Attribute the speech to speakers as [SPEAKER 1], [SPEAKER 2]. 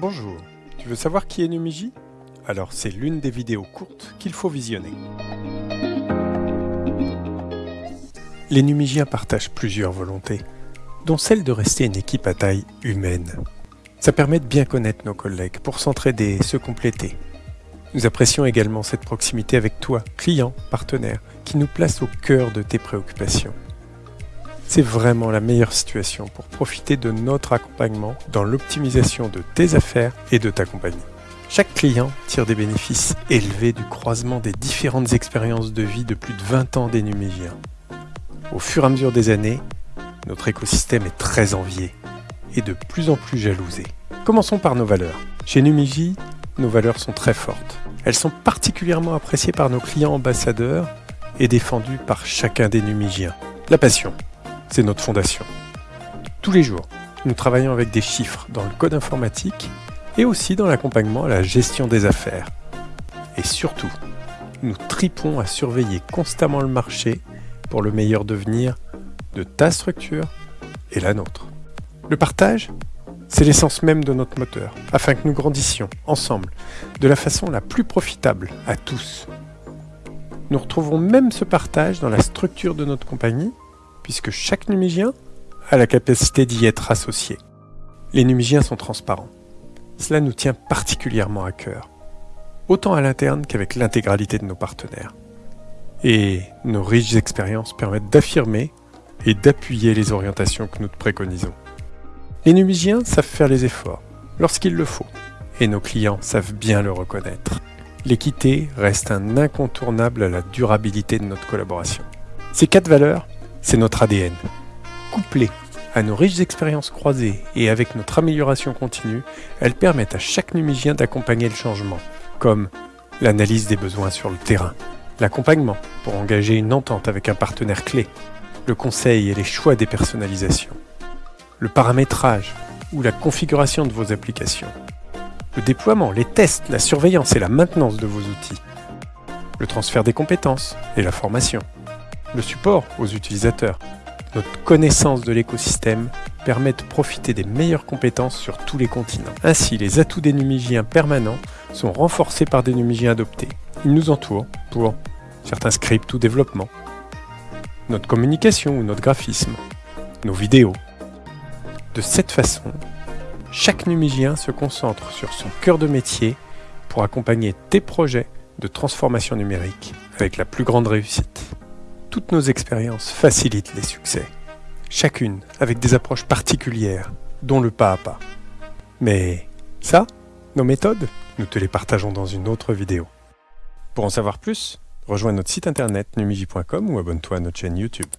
[SPEAKER 1] Bonjour, tu veux savoir qui est Numiji? Alors c'est l'une des vidéos courtes qu'il faut visionner. Les Numigiens partagent plusieurs volontés, dont celle de rester une équipe à taille humaine. Ça permet de bien connaître nos collègues pour s'entraider et se compléter. Nous apprécions également cette proximité avec toi, client, partenaire, qui nous place au cœur de tes préoccupations. C'est vraiment la meilleure situation pour profiter de notre accompagnement dans l'optimisation de tes affaires et de ta compagnie. Chaque client tire des bénéfices élevés du croisement des différentes expériences de vie de plus de 20 ans des Numigiens. Au fur et à mesure des années, notre écosystème est très envié et de plus en plus jalousé. Commençons par nos valeurs. Chez Numigi, nos valeurs sont très fortes. Elles sont particulièrement appréciées par nos clients ambassadeurs et défendues par chacun des Numigiens. La passion, c'est notre fondation. Tous les jours, nous travaillons avec des chiffres dans le code informatique et aussi dans l'accompagnement à la gestion des affaires. Et surtout, nous tripons à surveiller constamment le marché pour le meilleur devenir de ta structure et la nôtre. Le partage, c'est l'essence même de notre moteur, afin que nous grandissions ensemble de la façon la plus profitable à tous. Nous retrouvons même ce partage dans la structure de notre compagnie puisque chaque numigien a la capacité d'y être associé. Les numigiens sont transparents. Cela nous tient particulièrement à cœur, autant à l'interne qu'avec l'intégralité de nos partenaires. Et nos riches expériences permettent d'affirmer et d'appuyer les orientations que nous préconisons. Les numigiens savent faire les efforts, lorsqu'il le faut, et nos clients savent bien le reconnaître. L'équité reste un incontournable à la durabilité de notre collaboration. Ces quatre valeurs c'est notre ADN. Couplées à nos riches expériences croisées et avec notre amélioration continue, elles permettent à chaque numigien d'accompagner le changement, comme l'analyse des besoins sur le terrain, l'accompagnement pour engager une entente avec un partenaire clé, le conseil et les choix des personnalisations, le paramétrage ou la configuration de vos applications, le déploiement, les tests, la surveillance et la maintenance de vos outils, le transfert des compétences et la formation, le support aux utilisateurs. Notre connaissance de l'écosystème permet de profiter des meilleures compétences sur tous les continents. Ainsi, les atouts des numigiens permanents sont renforcés par des numigiens adoptés. Ils nous entourent pour certains scripts ou développements, notre communication ou notre graphisme, nos vidéos. De cette façon, chaque numigien se concentre sur son cœur de métier pour accompagner tes projets de transformation numérique avec la plus grande réussite. Toutes nos expériences facilitent les succès, chacune avec des approches particulières, dont le pas à pas. Mais ça, nos méthodes, nous te les partageons dans une autre vidéo. Pour en savoir plus, rejoins notre site internet numigi.com ou abonne-toi à notre chaîne YouTube.